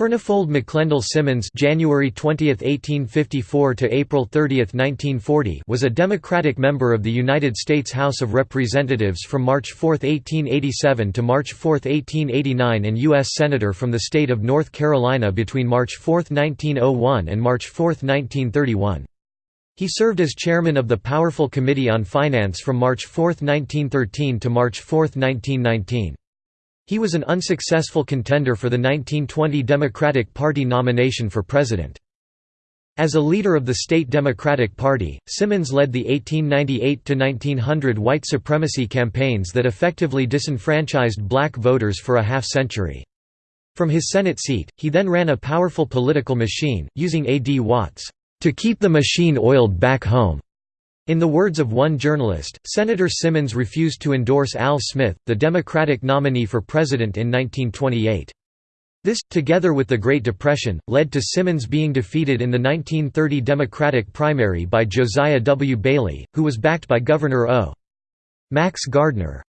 Furnifold McLendel Simmons (January 20, 1854 to April 30, 1940) was a Democratic member of the United States House of Representatives from March 4, 1887 to March 4, 1889 and U.S. Senator from the state of North Carolina between March 4, 1901 and March 4, 1931. He served as chairman of the powerful Committee on Finance from March 4, 1913 to March 4, 1919. He was an unsuccessful contender for the 1920 Democratic Party nomination for president. As a leader of the state Democratic Party, Simmons led the 1898–1900 white supremacy campaigns that effectively disenfranchised black voters for a half-century. From his Senate seat, he then ran a powerful political machine, using A. D. Watts, "...to keep the machine oiled back home." In the words of one journalist, Senator Simmons refused to endorse Al Smith, the Democratic nominee for president in 1928. This, together with the Great Depression, led to Simmons being defeated in the 1930 Democratic primary by Josiah W. Bailey, who was backed by Governor O. Max Gardner.